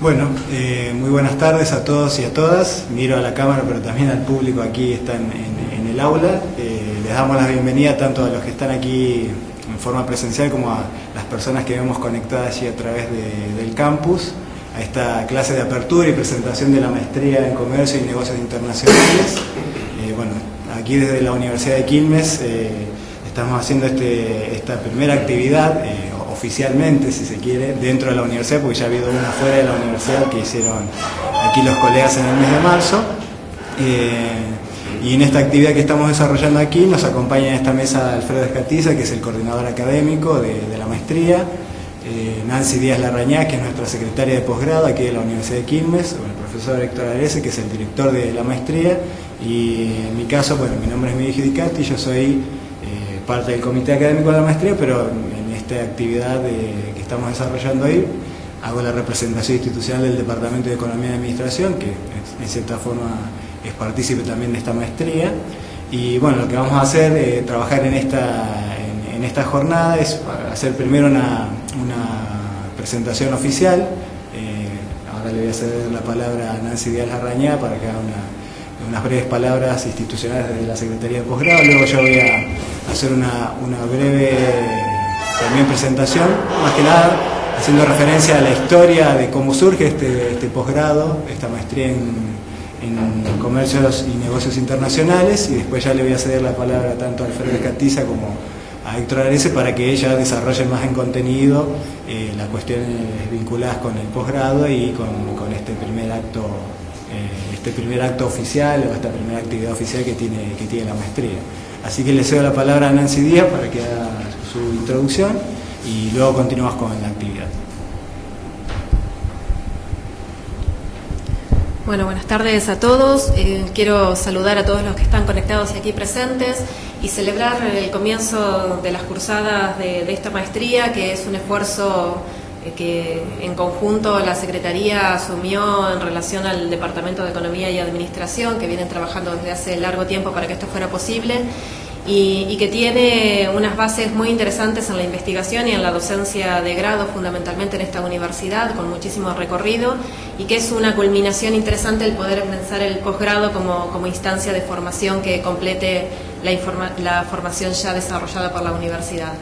Bueno, eh, muy buenas tardes a todos y a todas. Miro a la cámara, pero también al público aquí están en, en el aula. Eh, les damos la bienvenida tanto a los que están aquí en forma presencial como a las personas que vemos conectadas allí a través de, del campus a esta clase de apertura y presentación de la maestría en Comercio y Negocios Internacionales. Eh, bueno, aquí desde la Universidad de Quilmes estamos haciendo este, esta primera actividad oficialmente, si se quiere, dentro de la universidad, porque ya ha habido una fuera de la universidad que hicieron aquí los colegas en el mes de marzo. Eh, y en esta actividad que estamos desarrollando aquí nos acompaña en esta mesa Alfredo Escatiza, que es el coordinador académico de, la maestría, eh, Nancy Díaz Larrañá, que es nuestra secretaria de posgrado aquí de la Universidad de Quilmes, el profesor Héctor Arese, que es el director de la maestría, y en mi caso, bueno, mi nombre es Miguel Giudicati, yo soy eh, parte del comité académico de la maestría, pero esta actividad que estamos desarrollando ahí, hago la representación institucional del Departamento de Economía y Administración, que en cierta forma es partícipe también de esta maestría. Y bueno, lo que vamos a hacer, eh, trabajar en esta, en, esta jornada, es hacer primero una, presentación oficial. Eh, ahora le voy a ceder la palabra a Nancy Díaz Larrañá para que haga unas breves palabras institucionales de la Secretaría de Posgrado. Luego yo voy a hacer una, una breve también presentación, más que nada haciendo referencia a la historia de cómo surge este, este posgrado, esta maestría en, comercios y negocios internacionales y después ya le voy a ceder la palabra tanto a Alfredo Escatiza como a Héctor Arese para que ella desarrolle más en contenido eh, las cuestiones vinculadas con el posgrado y con, este primer acto eh, este primer acto oficial o esta primera actividad oficial que tiene, que tiene la maestría. Así que le cedo la palabra a Nancy Díaz para que haga su introducción y luego continuamos con la actividad. Bueno, buenas tardes a todos. Eh, quiero saludar a todos los que están conectados y aquí presentes y celebrar el comienzo de las cursadas de, esta maestría, que es un esfuerzo eh, que en conjunto la Secretaría asumió en relación al Departamento de Economía y Administración, que vienen trabajando desde hace largo tiempo para que esto fuera posible y, que tiene unas bases muy interesantes en la investigación y en la docencia de grado, fundamentalmente en esta universidad, con muchísimo recorrido, y que es una culminación interesante el poder pensar el posgrado como, como instancia de formación que complete la, la formación ya desarrollada por la universidad.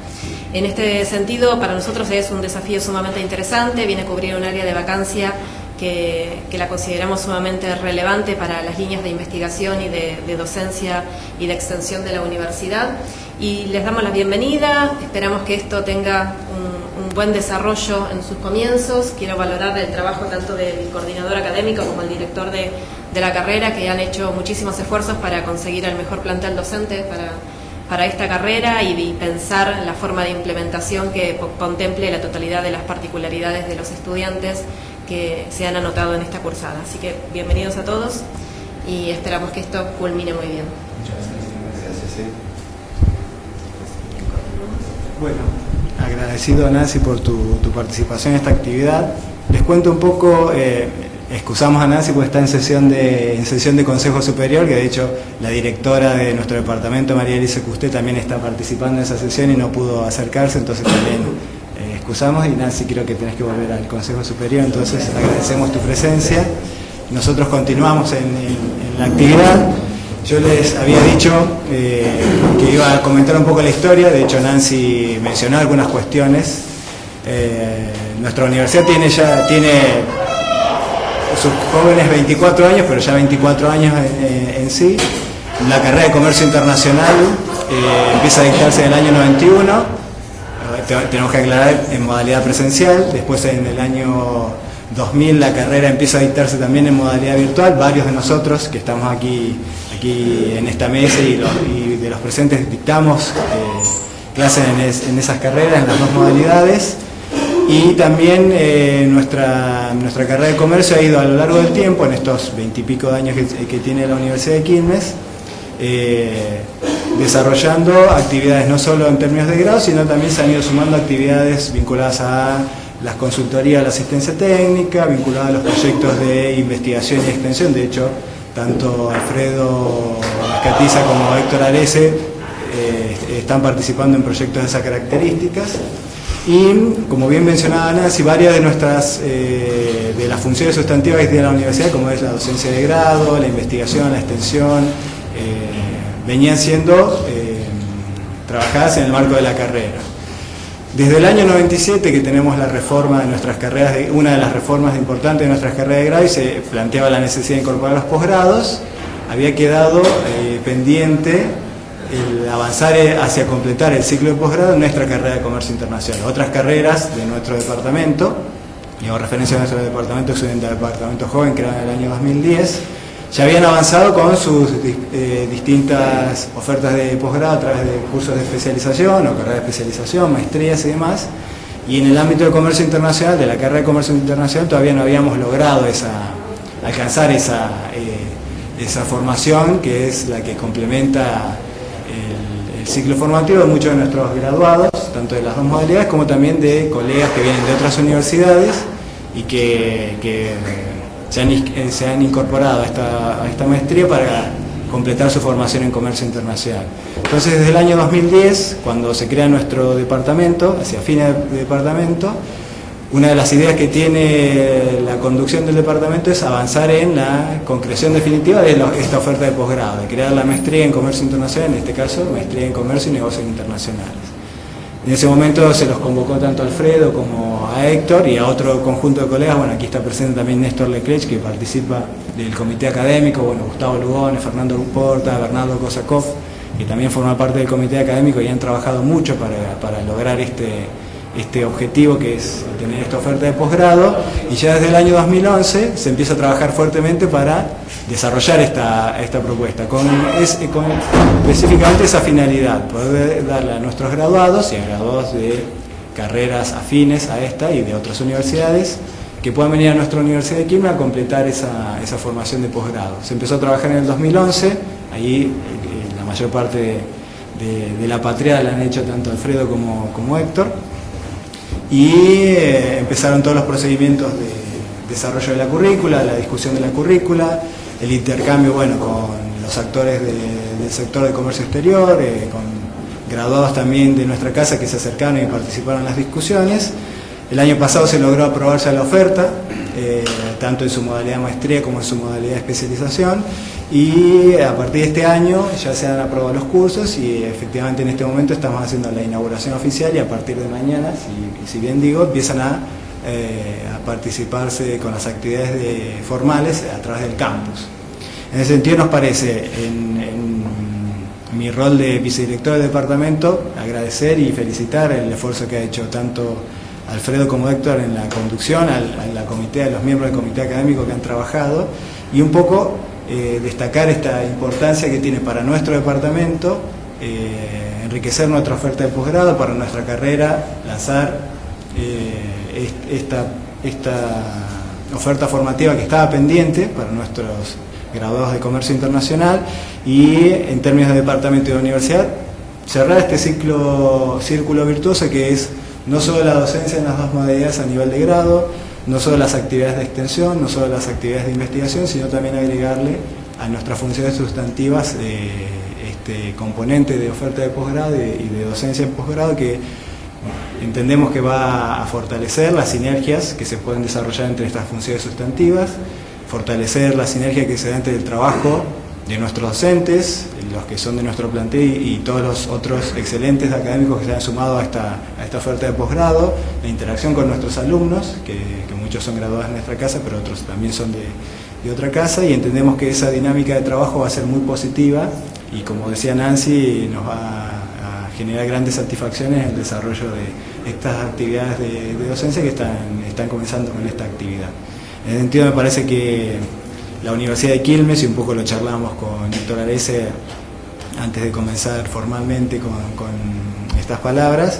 En este sentido, para nosotros es un desafío sumamente interesante, viene a cubrir un área de vacancia que, la consideramos sumamente relevante para las líneas de investigación y de, docencia y de extensión de la universidad. Y les damos la bienvenida, esperamos que esto tenga un, buen desarrollo en sus comienzos. Quiero valorar el trabajo tanto del coordinador académico como el director de, la carrera, que han hecho muchísimos esfuerzos para conseguir el mejor plantel docente para, para esta carrera y, pensar la forma de implementación que contemple la totalidad de las particularidades de los estudiantes que se han anotado en esta cursada. Así que bienvenidos a todos y esperamos que esto culmine muy bien. Muchas gracias. Bueno, agradecido Nancy por tu, participación en esta actividad. Les cuento un poco, eh, excusamos a Nancy porque está en sesión, de, en sesión de Consejo Superior, que de hecho la directora de nuestro departamento, María Elisa Custé, también está participando en esa sesión y no pudo acercarse, entonces también excusamos y Nancy creo que tenés que volver al Consejo Superior, entonces agradecemos tu presencia. Nosotros continuamos en, la actividad. Yo les había dicho eh, que iba a comentar un poco la historia, de hecho Nancy mencionó algunas cuestiones. Eh, nuestra universidad tiene ya tiene sus jóvenes 24 años, pero ya 24 años en, sí. La carrera de comercio internacional eh, empieza a dictarse en el año 91 tenemos que aclarar en modalidad presencial, después en el año 2000 la carrera empieza a dictarse también en modalidad virtual, varios de nosotros que estamos aquí, aquí en esta mesa y, de los presentes dictamos eh, clases en, esas carreras, en las dos modalidades. Y también eh, nuestra, nuestra carrera de comercio ha ido a lo largo del tiempo, en estos veintipico años que, tiene la Universidad de Quilmes, eh, desarrollando actividades no solo en términos de grado, sino también se han ido sumando actividades vinculadas a las consultorías, la asistencia técnica, vinculadas a los proyectos de investigación y extensión. De hecho, tanto Alfredo Catiza como Héctor Arese eh, están participando en proyectos de esas características. Y como bien mencionaba Nancy, varias de nuestras eh, de las funciones sustantivas tiene la universidad, como es la docencia de grado, la investigación, la extensión, eh, venían siendo eh, trabajadas en el marco de la carrera. Desde el año 97 que tenemos la reforma de nuestras carreras, una de las reformas importantes de nuestras carreras de grado y se planteaba la necesidad de incorporar los posgrados, había quedado eh, pendiente el avanzar hacia completar el ciclo de posgrado en nuestra carrera de comercio internacional. Otras carreras de nuestro departamento, y hago referencia a nuestro departamento, que es un departamento joven creado en el año 2010, ya habían avanzado con sus eh, distintas ofertas de posgrado a través de cursos de especialización o carreras de especialización, maestrías y demás. Y en el ámbito del comercio internacional, de la carrera de comercio internacional, todavía no habíamos logrado alcanzar esa, eh, esa formación que es la que complementa el, ciclo formativo de muchos de nuestros graduados, tanto de las dos modalidades como también de colegas que vienen de otras universidades y que eh, se han, incorporado a esta, maestría para completar su formación en comercio internacional. Entonces, desde el año 2010, cuando se crea nuestro departamento, hacia fines de departamento, una de las ideas que tiene la conducción del departamento es avanzar en la concreción definitiva de esta oferta de posgrado, de crear la maestría en comercio internacional, en este caso, maestría en comercio y negocios internacionales. En ese momento se los convocó tanto a Alfredo como a Héctor y a otro conjunto de colegas, bueno, aquí está presente también Néstor Leclerc, que participa del comité académico, bueno, Gustavo Lugones, Fernando Ruporta, Bernardo Kosakov, que también forma parte del comité académico y han trabajado mucho para lograr este, este objetivo que es tener esta oferta de posgrado y ya desde el año 2011 se empieza a trabajar fuertemente para desarrollar esta, esta propuesta con, específicamente esa finalidad, poder darle a nuestros graduados y a graduados de carreras afines a esta y de otras universidades que puedan venir a nuestra Universidad de Quilmes a completar esa, esa formación de posgrado. Se empezó a trabajar en el 2011, ahí eh, la mayor parte de, de, la patria la han hecho tanto Alfredo como, como Héctor, y eh, empezaron todos los procedimientos de desarrollo de la currícula, la discusión de la currícula, el intercambio bueno, con los actores del sector de comercio exterior, eh, con graduados también de nuestra casa que se acercaron y participaron en las discusiones. El año pasado se logró aprobarse la oferta, eh, tanto en su modalidad maestría como en su modalidad de especialización, y a partir de este año ya se han aprobado los cursos y efectivamente en este momento estamos haciendo la inauguración oficial y a partir de mañana, si, bien digo, empiezan eh, a participarse con las actividades formales a través del campus. En ese sentido nos parece, en, mi rol de vicedirector del departamento, agradecer y felicitar el esfuerzo que ha hecho tanto Alfredo como Héctor en la conducción, a la comité, a los miembros del comité académico que han trabajado y un poco eh, destacar esta importancia que tiene para nuestro departamento eh, enriquecer nuestra oferta de posgrado para nuestra carrera, lanzar eh, esta, esta oferta formativa que estaba pendiente para nuestros graduados de comercio internacional y en términos de departamento y de universidad cerrar este ciclo, círculo virtuoso que es no solo la docencia en las dos modalidades a nivel de grado, no solo las actividades de extensión, no solo las actividades de investigación, sino también agregarle a nuestras funciones sustantivas eh, este componente de oferta de posgrado y de docencia en posgrado que entendemos que va a fortalecer las sinergias que se pueden desarrollar entre estas funciones sustantivas, fortalecer la sinergia que se da entre el trabajo de nuestros docentes, los que son de nuestro plantel y, todos los otros excelentes académicos que se han sumado a esta, a esta oferta de posgrado, la interacción con nuestros alumnos, que, muchos son graduados en nuestra casa, pero otros también son de, de, otra casa, y entendemos que esa dinámica de trabajo va a ser muy positiva y como decía Nancy, nos va a generar grandes satisfacciones en el desarrollo de estas actividades de, de docencia que están, están comenzando con esta actividad. En ese sentido me parece que la Universidad de Quilmes, y un poco lo charlamos con Héctor Arese antes de comenzar formalmente con, estas palabras,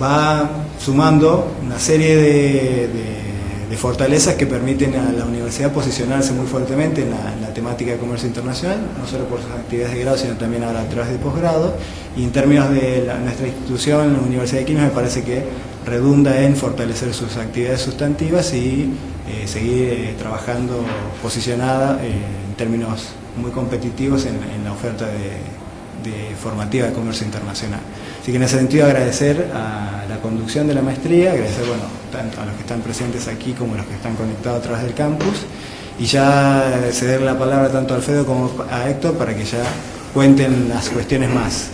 va sumando una serie de, fortalezas que permiten a la universidad posicionarse muy fuertemente en la, temática de comercio internacional, no solo por sus actividades de grado, sino también ahora a través de posgrado. Y en términos de nuestra institución, la Universidad de Quilmes, me parece que redunda en fortalecer sus actividades sustantivas y eh, seguir eh, trabajando posicionada eh, en términos muy competitivos en, la oferta de, formativa de comercio internacional. Así que en ese sentido agradecer a la conducción de la maestría, agradecer bueno, tanto a los que están presentes aquí como a los que están conectados a través del campus y ya ceder la palabra tanto a Alfredo como a Héctor para que ya cuenten las cuestiones más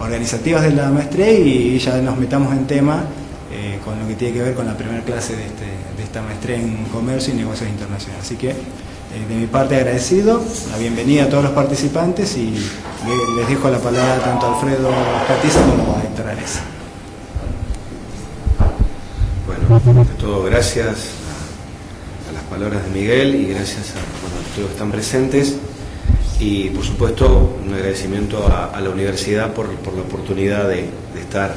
organizativas de la maestría y ya nos metamos en tema eh, con lo que tiene que ver con la primera clase de, este, de esta maestría en comercio y negocios internacionales. Así que eh, de mi parte agradecido, la bienvenida a todos los participantes y les dejo la palabra tanto a Alfredo Patiza como a Héctor. Bueno, ante todo gracias a, las palabras de Miguel y gracias a, todos los que están presentes y por supuesto un agradecimiento a, la universidad por, la oportunidad de, estar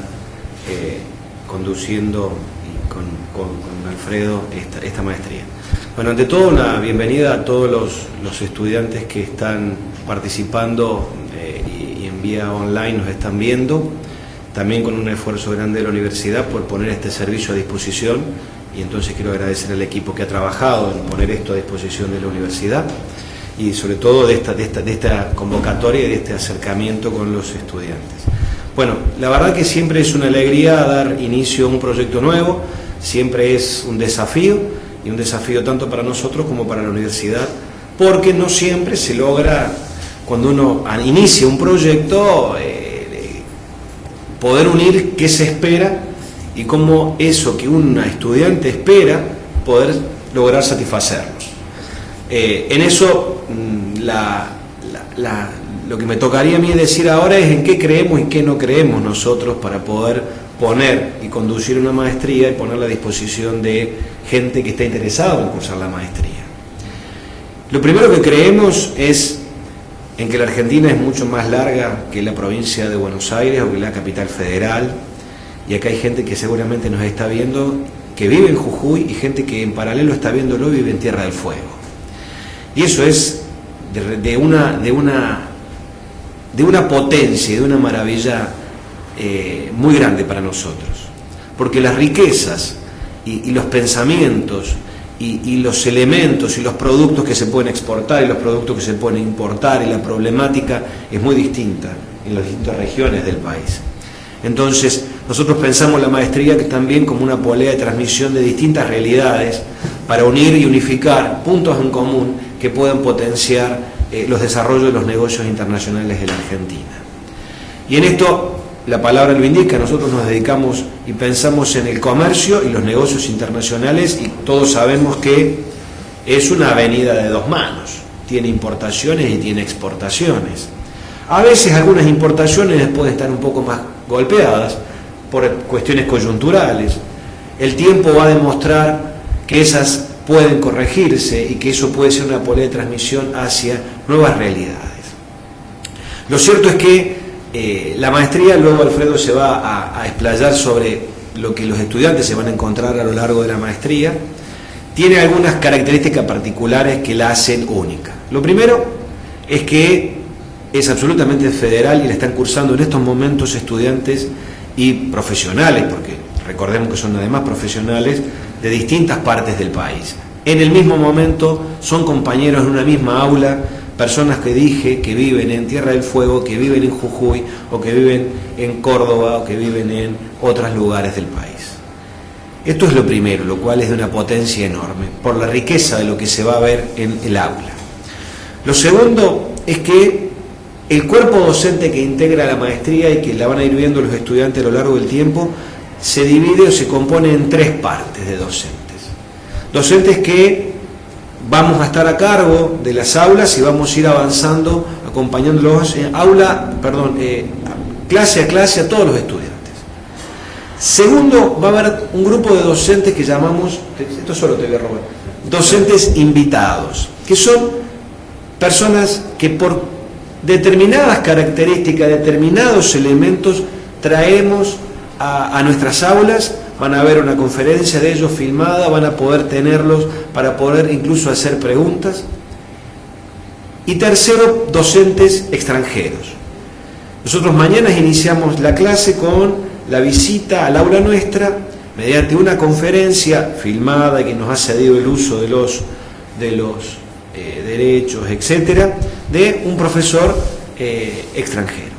eh, conduciendo y con, Alfredo esta maestría. Bueno, ante todo una bienvenida a todos los, estudiantes que están participando eh, y, en vía online nos están viendo, también con un esfuerzo grande de la universidad por poner este servicio a disposición. Y entonces quiero agradecer al equipo que ha trabajado en poner esto a disposición de la universidad y sobre todo de esta, convocatoria y de este acercamiento con los estudiantes. Bueno, la verdad que siempre es una alegría dar inicio a un proyecto nuevo, siempre es un desafío, y un desafío tanto para nosotros como para la universidad, porque no siempre se logra, cuando uno inicia un proyecto, eh, poder unir qué se espera y cómo eso que un estudiante espera, poder lograr satisfacerlo. Eh, en eso, mm, lo que me tocaría a mí decir ahora es en qué creemos y qué no creemos nosotros para poder poner y conducir una maestría y ponerla a disposición de gente que está interesada en cursar la maestría. Lo primero que creemos es en que la Argentina es mucho más larga que la provincia de Buenos Aires o que la capital federal, y acá hay gente que seguramente nos está viendo que vive en Jujuy y gente que en paralelo está viéndolo vive en Tierra del Fuego. Y eso es de, una, de, una, de una potencia y de una maravilla eh, muy grande para nosotros, porque las riquezas y, los pensamientos y, los elementos y los productos que se pueden exportar y los productos que se pueden importar y la problemática es muy distinta en las distintas regiones del país. Entonces, nosotros pensamos la maestría también como una polea de transmisión de distintas realidades para unir y unificar puntos en común que puedan potenciar eh, los desarrollos de los negocios internacionales de la Argentina. Y en esto la palabra lo indica, nosotros nos dedicamos y pensamos en el comercio y los negocios internacionales y todos sabemos que es una avenida de dos manos, tiene importaciones y tiene exportaciones. A veces algunas importaciones pueden estar un poco más golpeadas por cuestiones coyunturales. El tiempo va a demostrar que esas pueden corregirse y que eso puede ser una polea de transmisión hacia nuevas realidades. Lo cierto es que eh, la maestría, luego Alfredo se va a, explayar sobre lo que los estudiantes se van a encontrar a lo largo de la maestría, tiene algunas características particulares que la hacen única. Lo primero es que es absolutamente federal y la están cursando en estos momentos estudiantes y profesionales, porque recordemos que son además profesionales de distintas partes del país. En el mismo momento son compañeros en una misma aula personas que dije que viven en Tierra del Fuego, que viven en Jujuy o que viven en Córdoba o que viven en otros lugares del país. Esto es lo primero, lo cual es de una potencia enorme, por la riqueza de lo que se va a ver en el aula. Lo segundo es que el cuerpo docente que integra la maestría y que la van a ir viendo los estudiantes a lo largo del tiempo, se divide o se compone en tres partes de docentes. Docentes que vamos a estar a cargo de las aulas y vamos a ir avanzando, acompañándolos en aula, perdón, eh, clase a clase a todos los estudiantes. Segundo, va a haber un grupo de docentes que llamamos, esto solo te voy a robar, docentes invitados, que son personas que por determinadas características, determinados elementos, traemos a nuestras aulas van a ver una conferencia de ellos filmada, van a poder tenerlos para poder incluso hacer preguntas. Y tercero, docentes extranjeros. Nosotros mañana iniciamos la clase con la visita al aula nuestra mediante una conferencia filmada que nos ha cedido el uso de los, de los eh, derechos, etcétera, de un profesor eh, extranjero.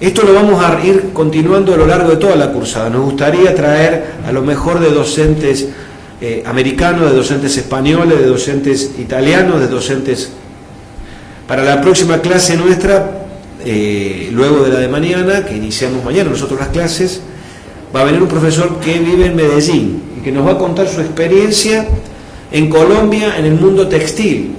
Esto lo vamos a ir continuando a lo largo de toda la cursada. Nos gustaría traer a lo mejor de docentes eh, americanos, de docentes españoles, de docentes italianos, de docentes... Para la próxima clase nuestra, eh, luego de la de mañana, que iniciamos mañana nosotros las clases, va a venir un profesor que vive en Medellín y que nos va a contar su experiencia en Colombia en el mundo textil.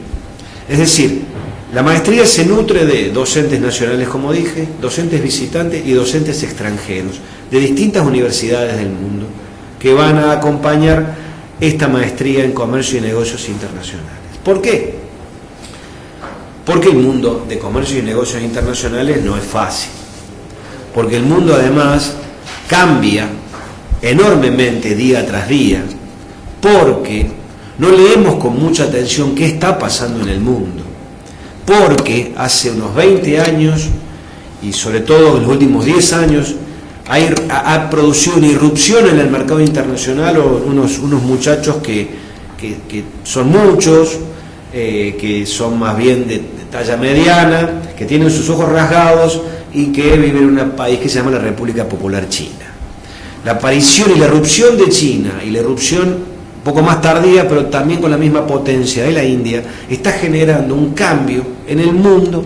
Es decir, la maestría se nutre de docentes nacionales, como dije, docentes visitantes y docentes extranjeros de distintas universidades del mundo que van a acompañar esta maestría en comercio y negocios internacionales. ¿Por qué? Porque el mundo de comercio y negocios internacionales no es fácil. Porque el mundo además cambia enormemente día tras día. Porque no leemos con mucha atención qué está pasando en el mundo porque hace unos 20 años, y sobre todo en los últimos 10 años, ha, producido una irrupción en el mercado internacional unos, unos muchachos que, son muchos, eh, que son más bien de, talla mediana, que tienen sus ojos rasgados y que viven en un país que se llama la República Popular China. La aparición y la irrupción de China y la irrupción poco más tardía, pero también con la misma potencia de la India, está generando un cambio en el mundo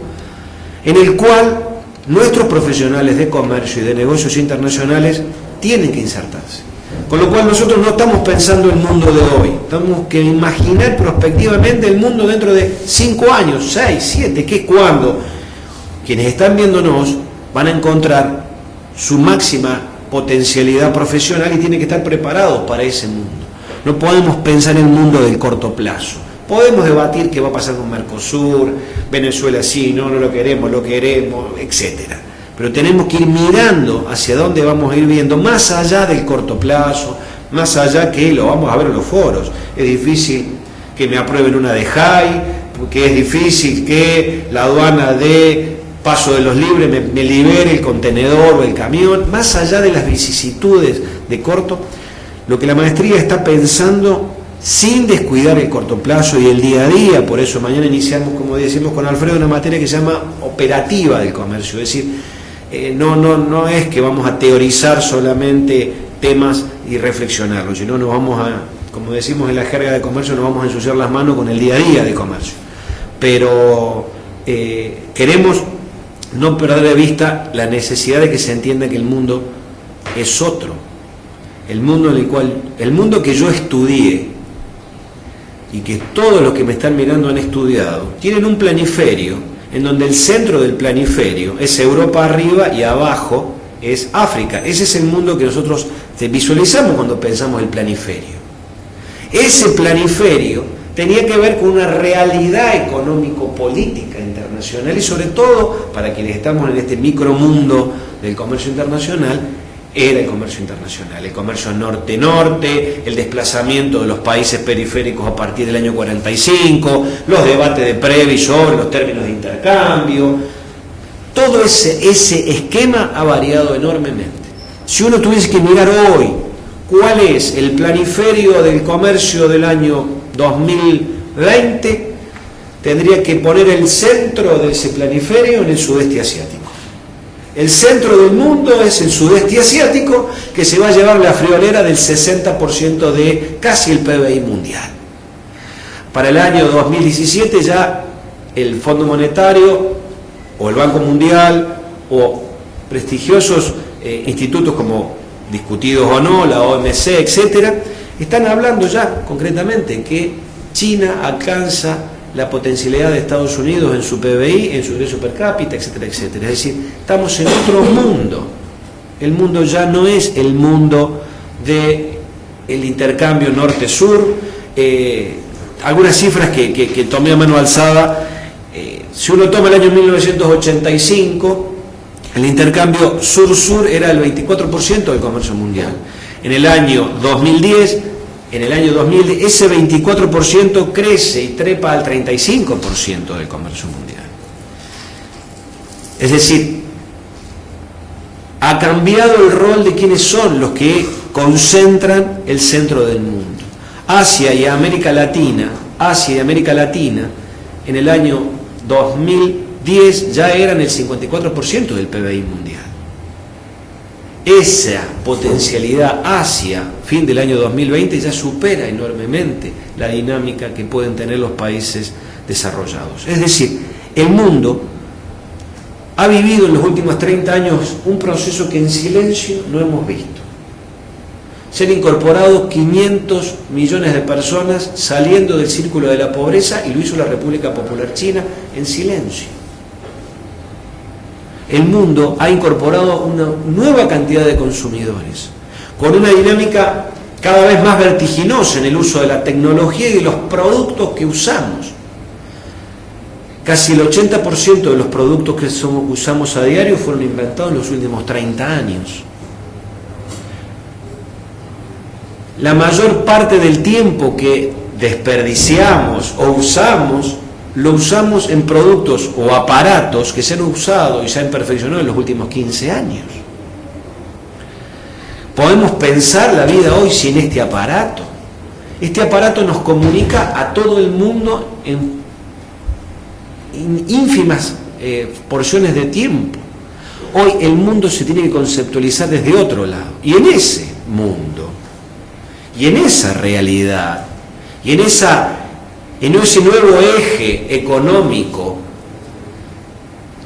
en el cual nuestros profesionales de comercio y de negocios internacionales tienen que insertarse. Con lo cual nosotros no estamos pensando en el mundo de hoy, tenemos que imaginar prospectivamente el mundo dentro de cinco años, seis, siete, que es cuando quienes están viéndonos van a encontrar su máxima potencialidad profesional y tienen que estar preparados para ese mundo. No podemos pensar en el mundo del corto plazo. Podemos debatir qué va a pasar con Mercosur, Venezuela sí, no, no lo queremos, lo queremos, etc. Pero tenemos que ir mirando hacia dónde vamos a ir viendo, más allá del corto plazo, más allá que lo vamos a ver en los foros. Es difícil que me aprueben una de JAI, porque es difícil que la aduana de paso de los libres me, me libere el contenedor o el camión, más allá de las vicisitudes de corto lo que la maestría está pensando sin descuidar el corto plazo y el día a día, por eso mañana iniciamos, como decimos con Alfredo, una materia que se llama operativa del comercio, es decir, eh, no, no, no es que vamos a teorizar solamente temas y reflexionarlos, sino nos vamos a, como decimos en la jerga de comercio, nos vamos a ensuciar las manos con el día a día de comercio. Pero eh, queremos no perder de vista la necesidad de que se entienda que el mundo es otro, el mundo en el cual, el mundo que yo estudié y que todos los que me están mirando han estudiado, tienen un planiferio en donde el centro del planiferio es Europa arriba y abajo es África. Ese es el mundo que nosotros visualizamos cuando pensamos el planiferio. Ese planiferio tenía que ver con una realidad económico-política internacional y sobre todo, para quienes estamos en este micromundo del comercio internacional, era el comercio internacional, el comercio norte-norte, el desplazamiento de los países periféricos a partir del año 45, los debates de Previ sobre los términos de intercambio. Todo ese, ese esquema ha variado enormemente. Si uno tuviese que mirar hoy cuál es el planiferio del comercio del año 2020, tendría que poner el centro de ese planiferio en el sudeste asiático. El centro del mundo es el sudeste asiático, que se va a llevar la friolera del 60% de casi el PBI mundial. Para el año 2017 ya el Fondo Monetario o el Banco Mundial o prestigiosos eh, institutos como discutidos o no, la OMC, etcétera, están hablando ya concretamente que China alcanza la potencialidad de Estados Unidos en su PBI, en su ingreso per cápita, etcétera, etcétera. Es decir, estamos en otro mundo. El mundo ya no es el mundo del el intercambio norte-sur. Eh, algunas cifras que, que, tomé a mano alzada, eh, si uno toma el año 1985, el intercambio sur-sur era el 24% del comercio mundial. En el año 2010 en el año 2000 ese 24% crece y trepa al 35% del comercio mundial. Es decir, ha cambiado el rol de quienes son los que concentran el centro del mundo. Asia y América Latina, Asia y América Latina, en el año 2000 2010 ya eran el 54% del PBI mundial. Esa potencialidad hacia fin del año 2020 ya supera enormemente la dinámica que pueden tener los países desarrollados. Es decir, el mundo ha vivido en los últimos 30 años un proceso que en silencio no hemos visto. Se han incorporado 500 millones de personas saliendo del círculo de la pobreza y lo hizo la República Popular China en silencio. El mundo ha incorporado una nueva cantidad de consumidores, con una dinámica cada vez más vertiginosa en el uso de la tecnología y de los productos que usamos. Casi el 80% de los productos que usamos a diario fueron inventados en los últimos 30 años. La mayor parte del tiempo que desperdiciamos o usamos, lo usamos en productos o aparatos que se han usado y se han perfeccionado en los últimos 15 años. Podemos pensar la vida hoy sin este aparato. Este aparato nos comunica a todo el mundo en ínfimas eh, porciones de tiempo. Hoy el mundo se tiene que conceptualizar desde otro lado. Y en ese mundo, y en esa realidad, y en, esa, en ese nuevo eje económico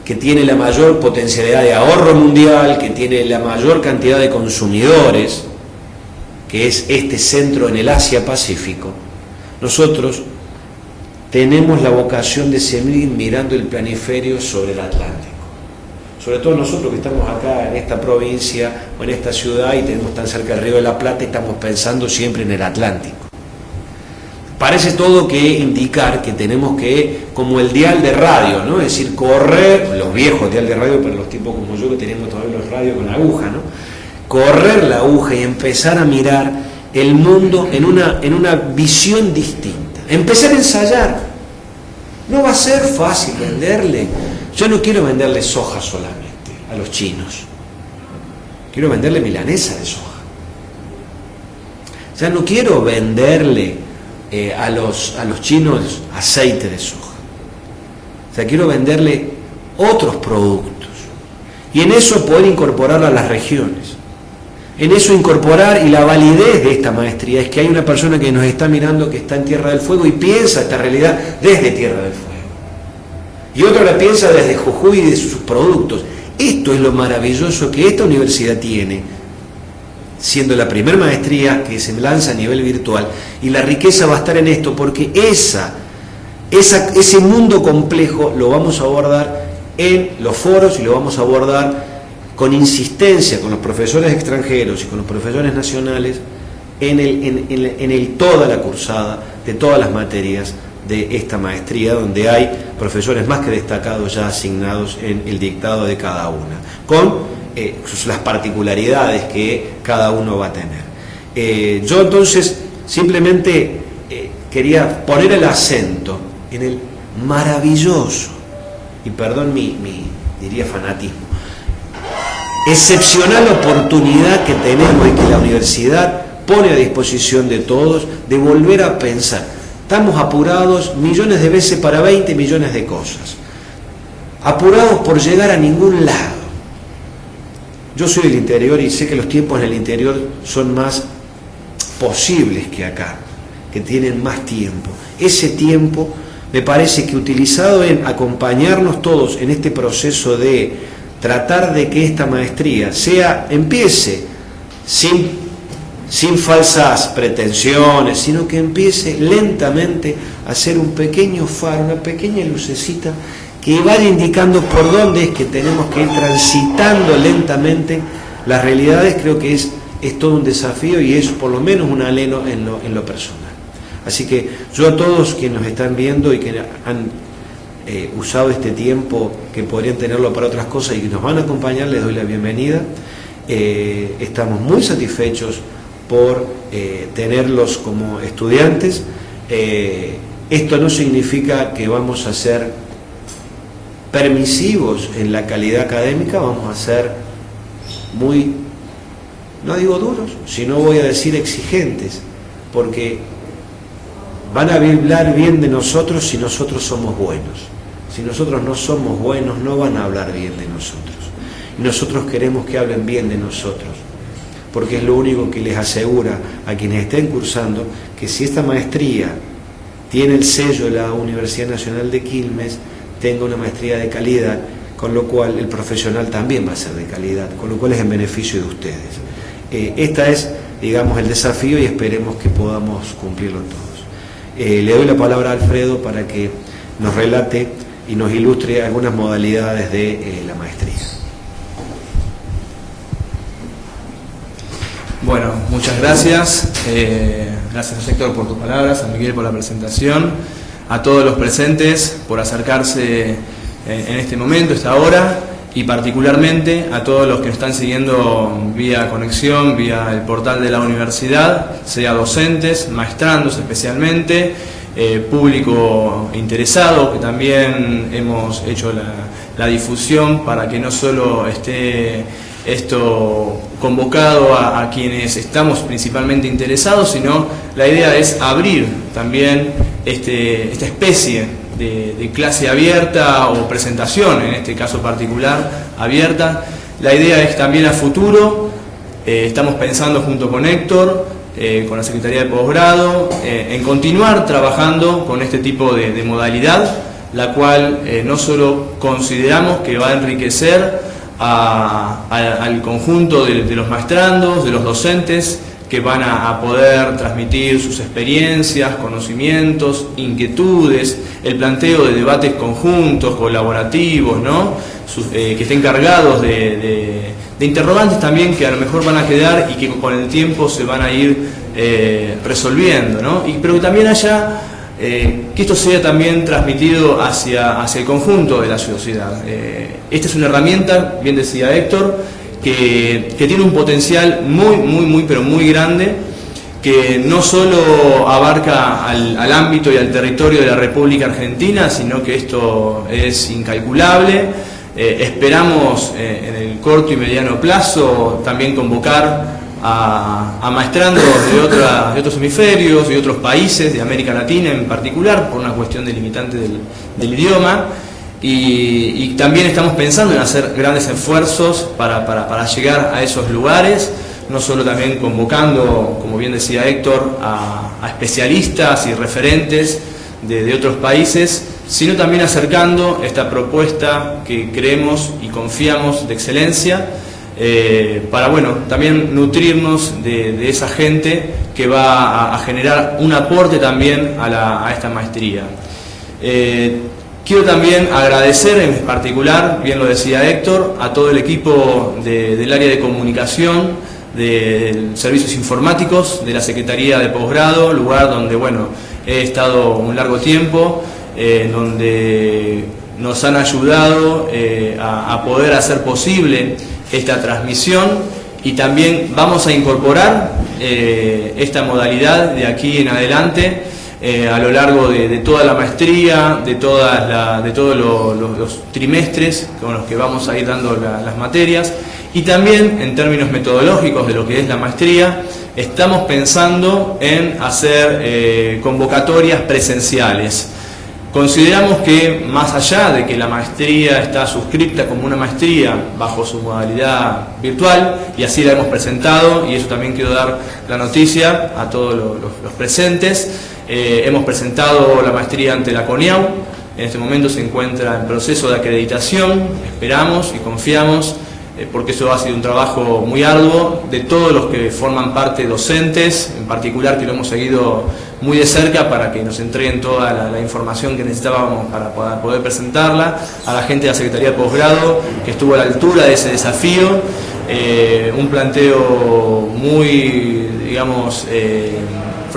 que tiene la mayor potencialidad de ahorro mundial, que tiene la mayor cantidad de consumidores, que es este centro en el Asia-Pacífico, nosotros tenemos la vocación de seguir mirando el planiferio sobre el Atlántico. Sobre todo nosotros que estamos acá en esta provincia o en esta ciudad y tenemos tan cerca el río de la Plata, estamos pensando siempre en el Atlántico. Parece todo que indicar que tenemos que, como el dial de radio, ¿no? Es decir, correr, los viejos dial de radio, pero los tipos como yo que tenemos todavía los radios con aguja, ¿no? Correr la aguja y empezar a mirar el mundo en una, en una visión distinta. Empezar a ensayar. No va a ser fácil venderle. Yo no quiero venderle soja solamente a los chinos. Quiero venderle milanesa de soja. Ya no quiero venderle eh, a, los, a los chinos aceite de soja. O sea, quiero venderle otros productos. Y en eso poder incorporar a las regiones en eso incorporar y la validez de esta maestría es que hay una persona que nos está mirando que está en Tierra del Fuego y piensa esta realidad desde Tierra del Fuego. Y otro la piensa desde Jujuy y de sus productos. Esto es lo maravilloso que esta universidad tiene, siendo la primera maestría que se lanza a nivel virtual. Y la riqueza va a estar en esto, porque esa, esa, ese mundo complejo lo vamos a abordar en los foros y lo vamos a abordar con insistencia con los profesores extranjeros y con los profesores nacionales en, el, en, el, toda la cursada de todas las materias de esta maestría, donde hay profesores más que destacados ya asignados en el dictado de cada una, con las particularidades que cada uno va a tener. Eh, yo entonces simplemente eh, quería poner el acento en el maravilloso, y perdón mi, mi diría fanatismo, excepcional oportunidad que tenemos y que la universidad pone a disposición de todos de volver a pensar. Estamos apurados millones de veces para 20 millones de cosas. Apurados por llegar a ningún lado. Yo soy del interior y sé que los tiempos en el interior son más posibles que acá, que tienen más tiempo. Ese tiempo me parece que utilizado en acompañarnos todos en este proceso de tratar de que esta maestría sea, empiece sin, sin falsas pretensiones, sino que empiece lentamente a ser un pequeño faro, una pequeña lucecita que vaya indicando por dónde es que tenemos que ir transitando lentamente las realidades, creo que es, es todo un desafío y es por lo menos un aleno en lo, en lo personal. Así que yo a todos quienes nos están viendo y que han eh, usado este tiempo que podrían tenerlo para otras cosas y que nos van a acompañar, les doy la bienvenida. Eh, estamos muy satisfechos por eh, tenerlos como estudiantes. esto no significa que vamos a ser permisivos en la calidad académica, vamos a ser muy, no digo duros, sino voy a decir exigentes, porque van a hablar bien de nosotros si nosotros somos buenos. Si nosotros no somos buenos, no van a hablar bien de nosotros. Y nosotros queremos que hablen bien de nosotros, porque es lo único que les asegura a quienes estén cursando que si esta maestría tiene el sello de la Universidad Nacional de Quilmes, tenga una maestría de calidad, con lo cual el profesional también va a ser de calidad, con lo cual es en beneficio de ustedes. Eh, esta es, digamos, el desafío y esperemos que podamos cumplirlo todos. Eh, le doy la palabra a Alfredo para que nos relate y nos ilustre algunas modalidades de eh, la maestría. Bueno, muchas gracias. gracias a Héctor por tus palabras, a Miguel por la presentación, a todos los presentes por acercarse en este momento, esta hora y particularmente a todos los que nos están siguiendo vía conexión, vía el portal de la universidad, sea docentes, maestrandos especialmente, eh, público interesado, que también hemos hecho la, difusión para que no solo esté esto convocado a, quienes estamos principalmente interesados, sino la idea es abrir también este, esta especie de, clase abierta o presentación, en este caso particular, abierta. La idea es también a futuro, eh, estamos pensando junto con Héctor, eh, con la Secretaría de Posgrado, eh, en continuar trabajando con este tipo de, modalidad, la cual no solo consideramos que va a enriquecer al conjunto de, de los maestrandos, de los docentes, que van a, poder transmitir sus experiencias, conocimientos, inquietudes, el planteo de debates conjuntos, colaborativos, ¿no? Eh, que estén cargados de, interrogantes también que a lo mejor van a quedar y que con el tiempo se van a ir eh, resolviendo, ¿no? y, pero que también haya, eh, que esto sea también transmitido hacia, hacia el conjunto de la sociedad. esta es una herramienta, bien decía Héctor, que, tiene un potencial muy, muy, muy, pero muy grande, que no solo abarca al, ámbito y al territorio de la República Argentina, sino que esto es incalculable. Eh, esperamos eh, en el corto y mediano plazo también convocar a, a maestrandos de, otros hemisferios, de otros países, de América Latina en particular, por una cuestión delimitante del, del idioma. Y, también estamos pensando en hacer grandes esfuerzos para, llegar a esos lugares, no solo también convocando, como bien decía Héctor, a, especialistas y referentes de, otros países, sino también acercando esta propuesta que creemos y confiamos de excelencia, eh, para bueno, también nutrirnos de, esa gente que va a, generar un aporte también a, esta maestría. Eh, Quiero también agradecer en particular, bien lo decía Héctor, a todo el equipo del área de comunicación, de servicios informáticos, de la Secretaría de Posgrado, lugar donde bueno, he estado un largo tiempo, eh, donde nos han ayudado eh, a, poder hacer posible esta transmisión y también vamos a incorporar eh, esta modalidad de aquí en adelante eh, a lo largo de, toda la maestría, de, de todos los trimestres con los que vamos a ir dando las materias y también en términos metodológicos de lo que es la maestría, estamos pensando en hacer eh, convocatorias presenciales. Consideramos que más allá de que la maestría está suscripta como una maestría bajo su modalidad virtual, y así la hemos presentado, y eso también quiero dar la noticia a todos los presentes, eh, hemos presentado la maestría ante la CONIAU, en este momento se encuentra en proceso de acreditación, esperamos y confiamos, eh, porque eso ha sido un trabajo muy arduo, de todos los que forman parte docentes, en particular que lo hemos seguido muy de cerca para que nos entreguen toda la, información que necesitábamos para poder, presentarla, a la gente de la Secretaría de Posgrado que estuvo a la altura de ese desafío, eh, un planteo muy, digamos,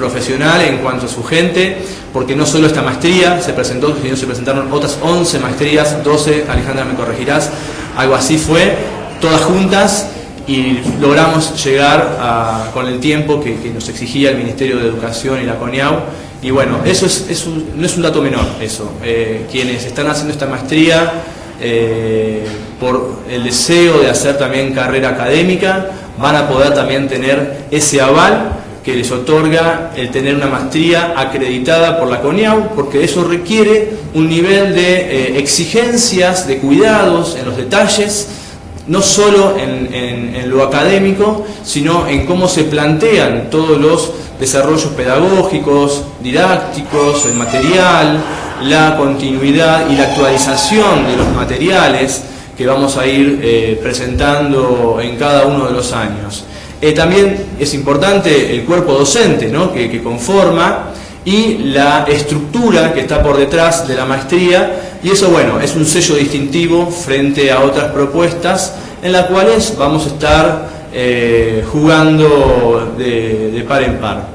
profesional en cuanto a su gente, porque no solo esta maestría se presentó, sino se presentaron otras 11 maestrías, 12, Alejandra me corregirás, algo así fue, todas juntas y logramos llegar con el tiempo que, nos exigía el Ministerio de Educación y la CONIAU. Y bueno, eso es, no es un dato menor, eso. Eh, quienes están haciendo esta maestría eh, por el deseo de hacer también carrera académica, van a poder también tener ese aval que les otorga el tener una maestría acreditada por la CONIAU, porque eso requiere un nivel de eh, exigencias, de cuidados en los detalles, no solo en, lo académico, sino en cómo se plantean todos los desarrollos pedagógicos, didácticos, el material, la continuidad y la actualización de los materiales que vamos a ir eh, presentando en cada uno de los años. Eh, también es importante el cuerpo docente que, conforma y la estructura que está por detrás de la maestría y eso bueno es un sello distintivo frente a otras propuestas en las cuales vamos a estar eh, jugando de, par en par.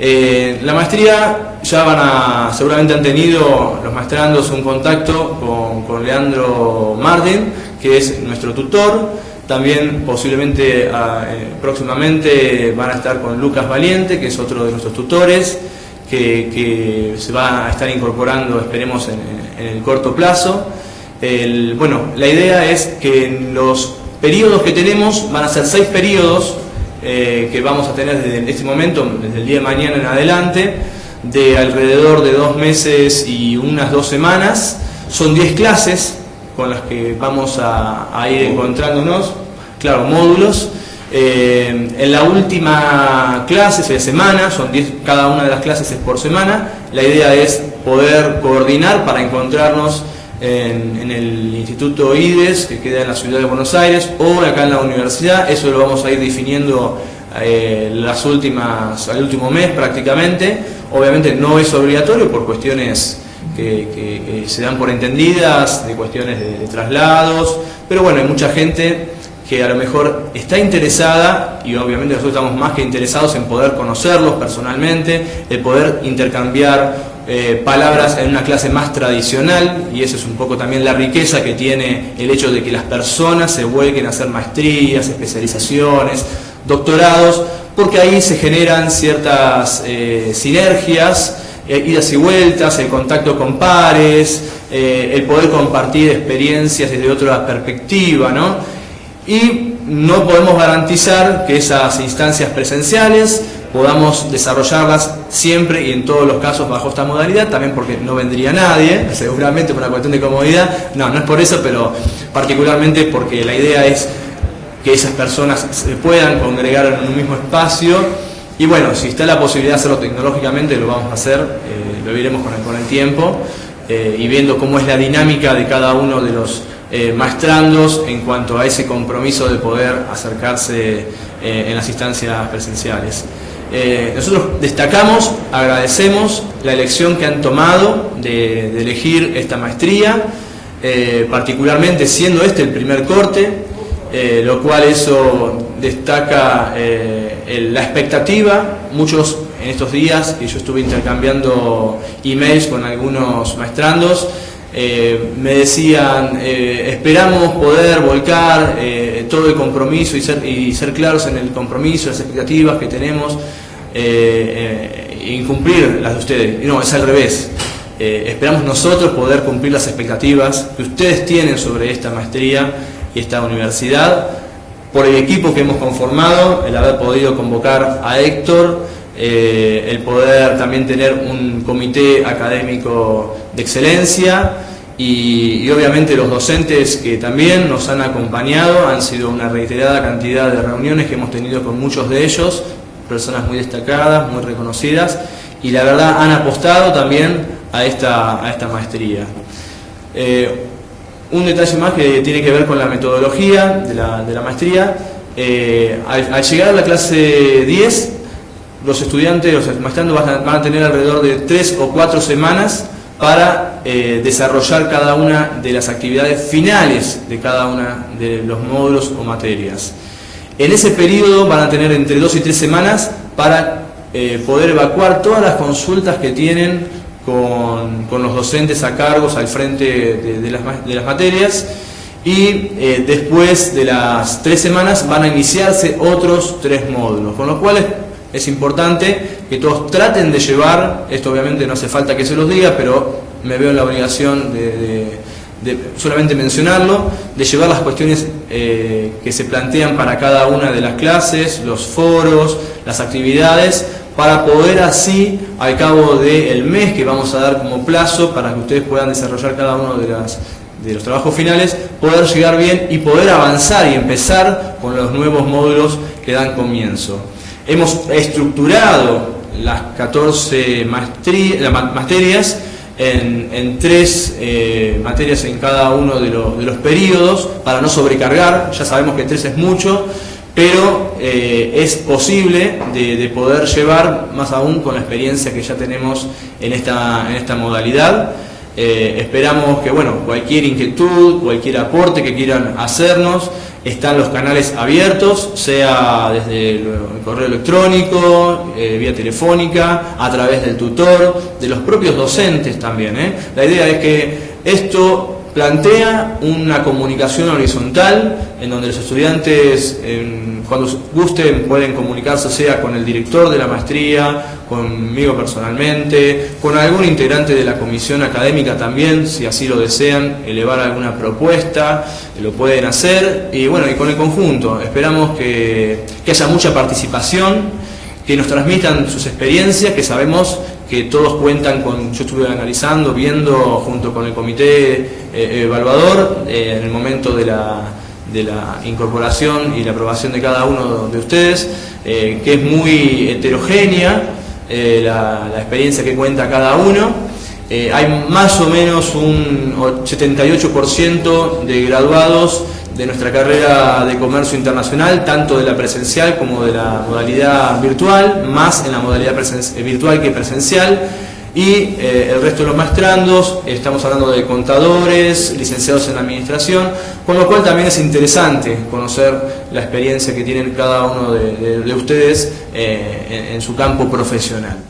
Eh, la maestría ya van a, seguramente han tenido los maestrandos un contacto con, con Leandro Marden, que es nuestro tutor, también posiblemente ah, eh, próximamente van a estar con Lucas Valiente, que es otro de nuestros tutores, que, se va a estar incorporando, esperemos, en, el corto plazo. bueno, la idea es que en los periodos que tenemos, van a ser seis periodos eh, que vamos a tener desde este momento, desde el día de mañana en adelante, de alrededor de dos meses y unas dos semanas. Son diez clases, con las que vamos a, ir encontrándonos, claro, módulos. Eh, en la última clase, de semana, son 10, cada una de las clases es por semana, la idea es poder coordinar para encontrarnos en, el Instituto IDES, que queda en la ciudad de Buenos Aires, o acá en la universidad, eso lo vamos a ir definiendo eh, las últimas, al último mes prácticamente, obviamente no es obligatorio por cuestiones que, se dan por entendidas, de cuestiones de, traslados, pero bueno, hay mucha gente que a lo mejor está interesada, y obviamente nosotros estamos más que interesados en poder conocerlos personalmente, de poder intercambiar eh, palabras en una clase más tradicional, y eso es un poco también la riqueza que tiene el hecho de que las personas se vuelquen a hacer maestrías, especializaciones, doctorados, porque ahí se generan ciertas eh, sinergias, eh, idas y vueltas, el contacto con pares, eh, el poder compartir experiencias desde otra perspectiva, ¿no? Y no podemos garantizar que esas instancias presenciales podamos desarrollarlas siempre y en todos los casos bajo esta modalidad, también porque no vendría nadie, seguramente por una cuestión de comodidad, no, no es por eso, pero particularmente porque la idea es que esas personas se puedan congregar en un mismo espacio y bueno, si está la posibilidad de hacerlo tecnológicamente, lo vamos a hacer, eh, lo iremos con el, con el tiempo eh, y viendo cómo es la dinámica de cada uno de los eh, maestrandos en cuanto a ese compromiso de poder acercarse en las instancias presenciales. nosotros destacamos, agradecemos la elección que han tomado de, de elegir esta maestría, particularmente siendo este el primer corte, lo cual eso destaca eh, la expectativa, muchos en estos días, y yo estuve intercambiando emails con algunos maestrandos, eh, me decían, eh, esperamos poder volcar todo el compromiso y ser, y ser claros en el compromiso, las expectativas que tenemos, y cumplir las de ustedes. no, es al revés. esperamos nosotros poder cumplir las expectativas que ustedes tienen sobre esta maestría esta universidad por el equipo que hemos conformado, el haber podido convocar a Héctor, eh, el poder también tener un comité académico de excelencia y, obviamente los docentes que también nos han acompañado, han sido una reiterada cantidad de reuniones que hemos tenido con muchos de ellos, personas muy destacadas, muy reconocidas y la verdad han apostado también a esta, a esta maestría. Eh, un detalle más que tiene que ver con la metodología de la, maestría. Eh, al, llegar a la clase 10, los estudiantes, los maestrandos van a, tener alrededor de 3 o 4 semanas para eh, desarrollar cada una de las actividades finales de cada una de los módulos o materias. En ese periodo van a tener entre 2 y 3 semanas para eh, poder evacuar todas las consultas que tienen con, los docentes a cargos al frente de, las, materias y eh, después de las tres semanas van a iniciarse otros tres módulos, con lo cual es importante que todos traten de llevar, esto obviamente no hace falta que se los diga, pero me veo en la obligación de, solamente mencionarlo, de llevar las cuestiones eh, que se plantean para cada una de las clases, los foros, las actividades, para poder así, al cabo del mes que vamos a dar como plazo para que ustedes puedan desarrollar cada uno de, las, de los trabajos finales, poder llegar bien y poder avanzar y empezar con los nuevos módulos que dan comienzo. Hemos estructurado las 14 materias en, tres eh, materias en cada uno de, los periodos para no sobrecargar, ya sabemos que tres es mucho, pero eh, es posible de, poder llevar más aún con la experiencia que ya tenemos en esta, modalidad. Eh, esperamos que bueno, cualquier inquietud, cualquier aporte que quieran hacernos, están los canales abiertos, sea desde el correo electrónico, eh, vía telefónica, a través del tutor, de los propios docentes también. La idea es que esto plantea una comunicación horizontal en donde los estudiantes cuando gusten pueden comunicarse sea con el director de la maestría, conmigo personalmente, con algún integrante de la comisión académica también, si así lo desean, elevar alguna propuesta, lo pueden hacer. Y bueno, y con el conjunto, esperamos que, que haya mucha participación, que nos transmitan sus experiencias, que sabemos que todos cuentan con, yo estuve analizando, viendo junto con el comité eh, evaluador eh, en el momento de la, de la incorporación y la aprobación de cada uno de ustedes, eh, que es muy heterogénea la, la, experiencia que cuenta cada uno. hay más o menos un 78% de graduados de nuestra carrera de comercio internacional, tanto de la presencial como de la modalidad virtual, más en la modalidad virtual que presencial. Y eh, el resto de los maestrandos, estamos hablando de contadores, licenciados en administración, con lo cual también es interesante conocer la experiencia que tienen cada uno de, ustedes eh, en su campo profesional.